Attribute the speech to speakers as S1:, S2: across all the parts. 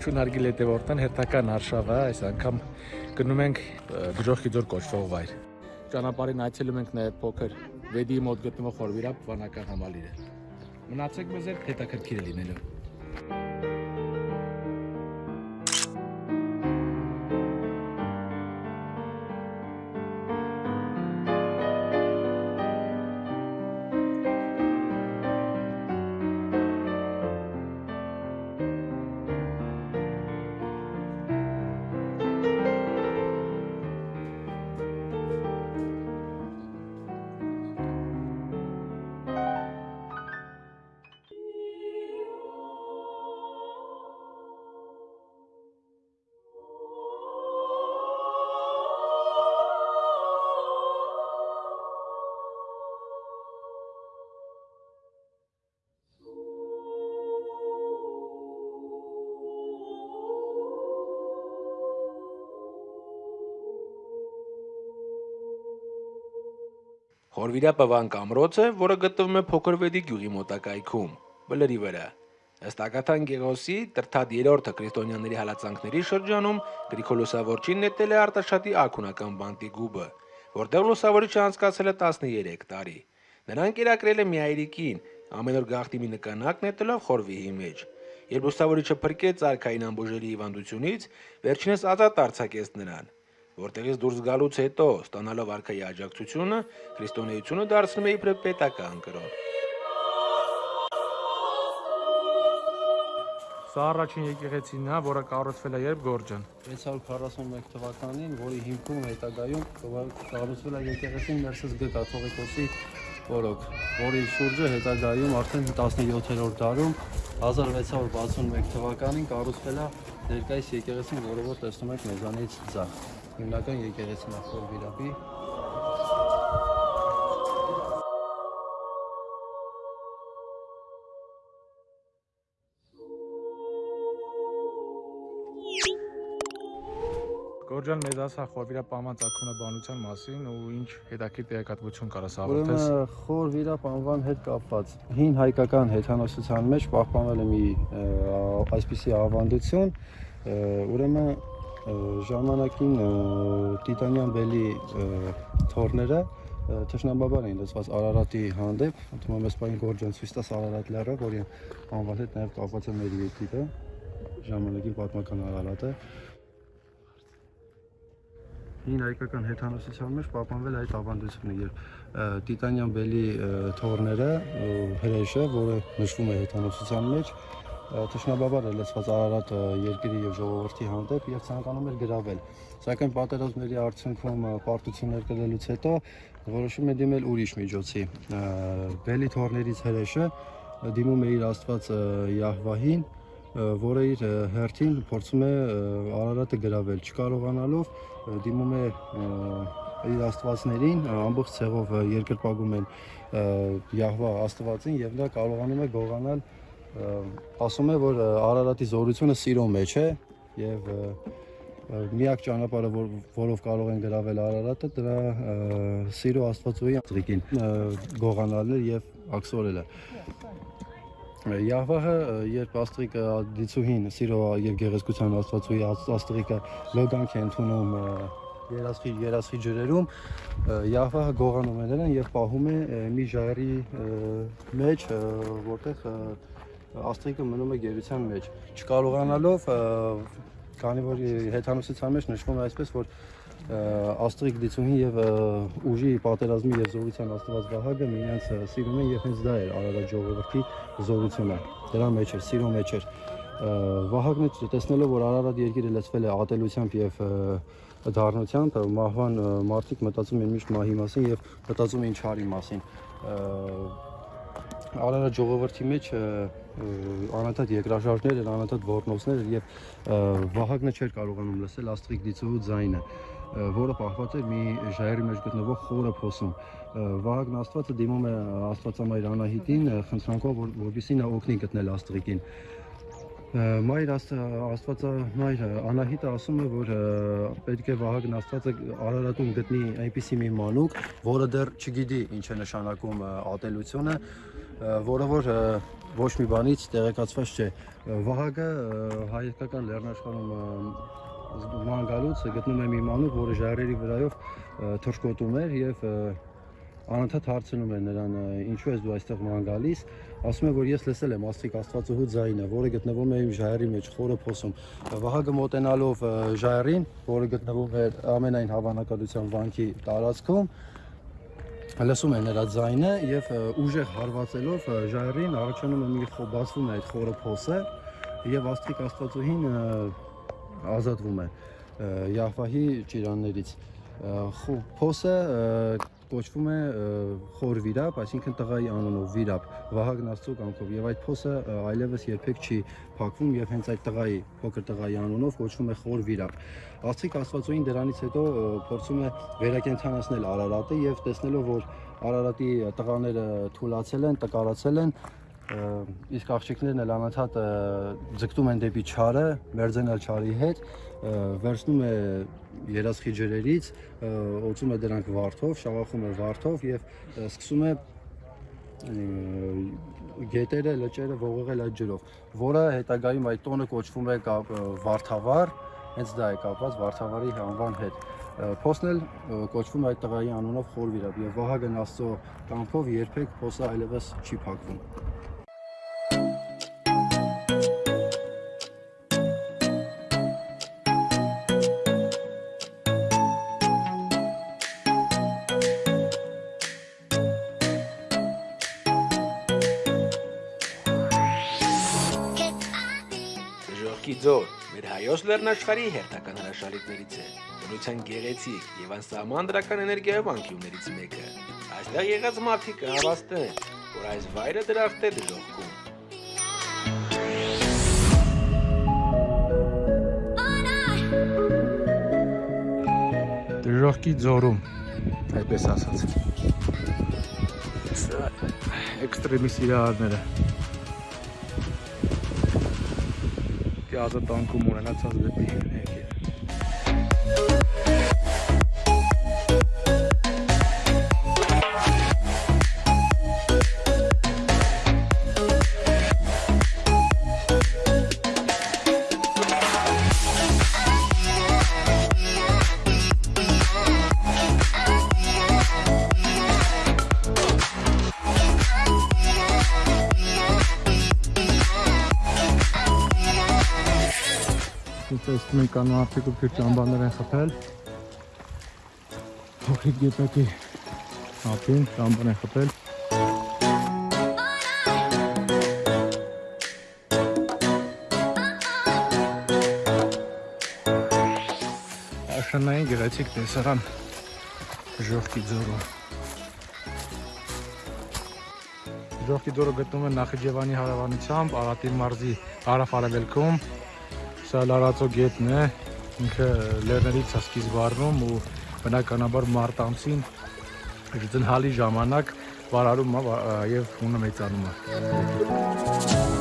S1: Ողջույն հարգելի հետևորդան, հերթական արշավը, այս անգամ գնում ենք դժոխքի ձոր կոչվող վայր։ Ճանապարհին այցելում ենք նաև փոքր վեդի մոտ գտնվող խորվիրապ վանական համալիրը։ Մնացեք մեզ հետ հետաքրքիր լինելու։ Խորվիրապը վան կամրոց է, որը գտնվում է փոքր վեդի գյուղի մոտակայքում, բլրի վրա։ Ըստ Ագաթան Գեղոսի տրթատ 3-րդը քրիստոնյաների հալածանքների շրջանում Գրիգոր Լուսավորչին նետել է Արտաշատի ակունական բանտի գուբը, որտեղ Լուսավորիչը անցկացել է 13 տարի։ Նրան կերակրել է մի այրիկին, ամեն օր գախտի մի նկանակ նետելով խորվիհի մեջ։ Երբ Լուսավորիչը փրկեց արքային ամբուժելի հիվանդությունից, վերջինս ազատ արձակեց նրան որտեղից դուրս գալուց հետո, ստանալով արքայի աջակցությունը, քրիստոնեությունը դարձնում է իբրև պետական կրոն։ Սա առաջին եկեղեցին է, որը կառուցվել է երբ Գորջան։
S2: 641 թվականին, որի հիմքում հետագայում կառուցվել է եկեղեցին Մերսես Գ կաթողիկոսի օրոք, որի շուրջը հետագայում արդեն 17-րդ դարում 1661 թվականին կառուցվել է ներկայիս եկեղեցին, որը որ տեսնում եք մեզանից ձախ։ Հիմնական եկեղեցին է Խորվիրապի
S1: Գորջան մեզ ասա խորվիրա պաման ցակունաբանության մասին ու ինչ հետաքրքիր տեղեկատվություն կարաս հաղորդես։
S2: Ուրեմն խոր վիրապ անվան հետ կապված հին հայկական հեթանոսության մեջ պահպանվել է մի այսպիսի ավանդություն, ուրեմն ժամանակին տիտանյան բելի թորները թշնամաբար էին լցված Արարատի հանդեպ, ընդհանրապես մեծ բան Գորջան ցույց տաս Արարատ լեռը, որի անվան հետ նաև կապված է մեր երկիրը, ժամանակի պատմական Արարատը։ հին հայկական հեթանոսության մեջ պահպանվել այդ ավանդությունը, երբ տիտանյան բելի թորները հրեշը, որը նշվում է հեթանոսության մեջ, ը, թշնաբաբար է լցված Արարատ ը, երկրի եւ ժողովրդի հանդեպ եւ ցանկանում էր գրավել։ Սակայն պատերազմների արդյունքում պարտություններ կրելուց հետո որոշում է դիմել ուրիշ միջոցի։ Բելի թորներից հրեշը դիմում է իր աստված Յահվահին, որը իր հերթին փորձում է Արարատը գրավել, չկարողանալով դիմում է իր աստվածներին ամբողջ ցեղով երկրպագում են Յահվա աստվածին եւ նա կարողանում է գողանալ ասում է որ Արարատի զորությունը սիրո մեջ է եւ միակ ճանապարհը որ, որով կարող են գրավել Արարատը դրա սիրո աստվածուի ածրիկին ը, գողանալն է եւ ակսորելը Յահվահը երբ աստղիկը դիցուհին սիրո եւ գեղեցկության աստվածուի ած- աստղիկը լոգանք է ընդունում երասխի երասխի ջրերում Յահվահը գողանում է նրան եւ պահում է մի ժայռի մեջ որտեղ աստղիկը մնում է գերության մեջ չկարողանալով քանի որ հեթանոսության մեջ նշվում է այսպես որ աստղիկ դիցուհին եւ ուժի պատերազմի եւ զորության աստված Վահագը միմյանց սիրում են եւ հենց դա էր Արարատ ժողովրդի զորությունը դրա մեջ էր սիրո մեջ էր Վահագնը տեսնելով որ Արարատ երկիրը լցվել է ատելությամբ եւ դառնությամբ մահվան մարդիկ մտածում են միշտ մահի մասին եւ մտածում են չարի մասին Ը, Արարատ ժողովրդի մեջ անընդհատ երկրաշարժներ էր, անընդհատ ոռնոցներ եւ Վահագնը չէր կարողանում լսել աստղիկ դիցողու ձայնը, որը պահված էր մի ժայռի մեջ գտնվող խորը փոսում։ Վահագն Աստվածը դիմում է Աստվածամայր Անահիտին խնդրանքով, որ որպեսզի նա օգնի գտնել աստղիկին։ Մայր Աստվածամայր Անահիտը ասում է, որ պետք է Վահագն Աստվածը Արարատում գտնի այնպիսի մի մանուկ, որը դեռ չգիտի ինչ է նշանակում ատելությունը, որը որ ոչ մի բանից տեղեկացված չէ։ Վահագը հայկական լեռնաշխարհում ման գալուց գտնում է մի մանուկ, որը ժայռերի վրայով թռչկոտում էր եւ անընդհատ հարցնում է նրան ինչու ես դու այստեղ ման գալիս ասում է որ ես լսել եմ աստղիկ աստվածուհու ձայնը որը գտնվում է իմ ժայռի մեջ խորը փոսում վահագը մոտենալով ժայռին որը գտնվում է ամենայն հավանականությամբ վանքի տարածքում լսում է նրա ձայնը եւ ուժեղ հարվածելով ժայռին առաջանում է մի բացվում է այդ խորը փոսը եւ աստղիկ աստվածուհին ազատվում է Յահվահի ճիրաններից փոսը կոչվում է խոր վիրապ, այսինքն տղայի անունով վիրապ, Վահագն Աստծո կամքով եւ այդ փոսը այլևս երբեք չի փակվում եւ հենց այդ տղայի փոքր տղայի անունով կոչվում է խոր վիրապ։ Աստղիկ Աստվածոյին դրանից հետո փորձում է վերակենդանացնել Արարատը եւ տեսնելով որ Արարատի տղաները թուլացել են, տկարացել են, իսկ աղջիկներն էլ անընդհատ ձգտում են դեպի չարը, մերձենալ չարի հետ, վերցնում է երասխի ջրերից, օծում է դրանք վարդով, շաղախում է վարդով եւ սկսում է գետերը, լճերը ողողել այդ ջրով, որը հետագայում այդ տոնը կոչվում է վարդավար, հենց դա է կապված վարդավարի անվան հետ։ Փոսն էլ կոչվում է այդ տղայի անունով խորվիրապ եւ Վահագն Աստծո կամքով երբեք փոսը այլևս չի փակվում։
S1: ձոր մեր հայոց լեռնաշխարհի հերթական հրաշալիքներից է։ Բնության գեղեցիկ եւ անսահման դրական էներգիայով անկյուններից մեկը։ Այստեղ եղած մարդիկ հավաստեն, որ այս վայրը դրախտ է դժողքում։
S3: Դժողքի ձորում, այդպես ասած։ Էքստրեմիս իրարները ազատանկում ունենացած դեպի եկել։ կանու արդյոք ու քիչ ճամբարներ են խփել փոքրիկ գետակի ափին ճամբար են խփել Աշնային գեղեցիկ տեսարան ժողկի ձորում Ժողկի ձորը գտնվում է Նախիջևանի հարավանությամբ, Արատի մարզի հարավ-արևելքում Սա լարածո գետն է, ինքը լերներից է սկիզբ առնում ու բնականաբար մարտ ամսին ձնհալի ժամանակ վարարում եւ ունը մեծանում է։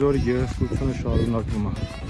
S3: Շոշկի ձորի գեղեցկությունը շարունակվում է։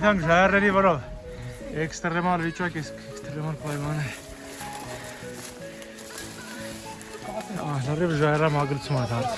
S3: Այդան ժայռերի վրա էքստրեմալ վիճակ է, էքստրեմալ պայման է։ Ահա, լրիվ ժայռա մագրցում է դարձ։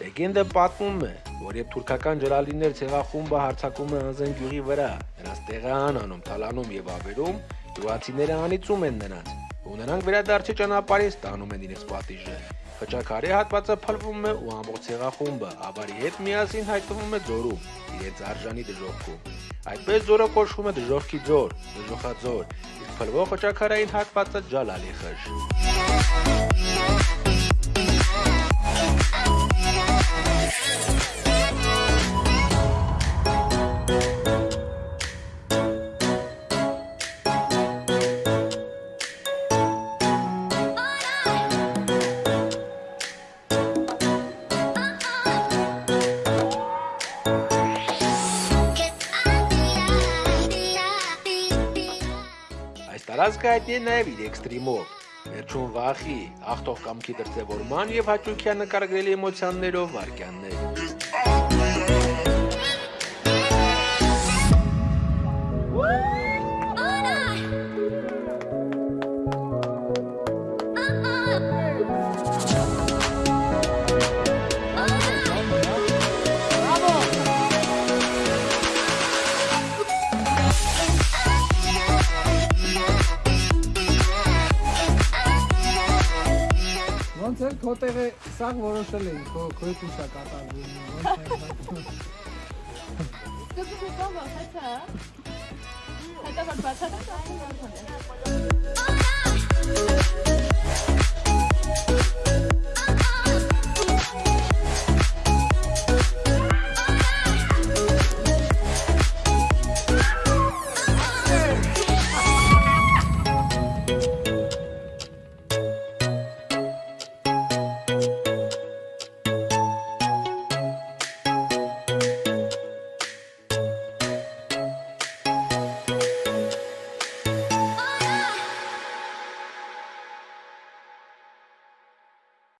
S1: Լեգենդը պատմում է, որ երբ թուրքական ջրալիներ ցեղախումբը հարձակում է անզեն գյուղի վրա, նրանց տեղը անանում, թալանում եւ ավերում, գյուղացիները անիծում են նրանց, ու նրանք վերադարձի ճանապարհին ստանում են իրենց պատիժը։ Խճակարի հատվածը փլվում է ու ամբողջ ցեղախումբը ավարի հետ միասին հայտնվում է ձորում, իրենց արժանի դժոխքում։ Այդպես ձորը կոչվում է դժոխքի ձոր, դժոխաձոր, իսկ փլվող խճակարային հատվածը ջալալի խժ։ Հայտնի է նաև իր էքստրիմով։ Վերջում վախի, ախտող կամքի դրսևորման եւ հաճույքյան նկարագրելի էմոցիաներով վարքյաններ։
S4: Ոնց է քո տեղը սաղ որոշել էի, քո քո հետ ուշա կատարվում։ է։
S5: Սկզբում կոմը հացա։ Հետո որ բացած է,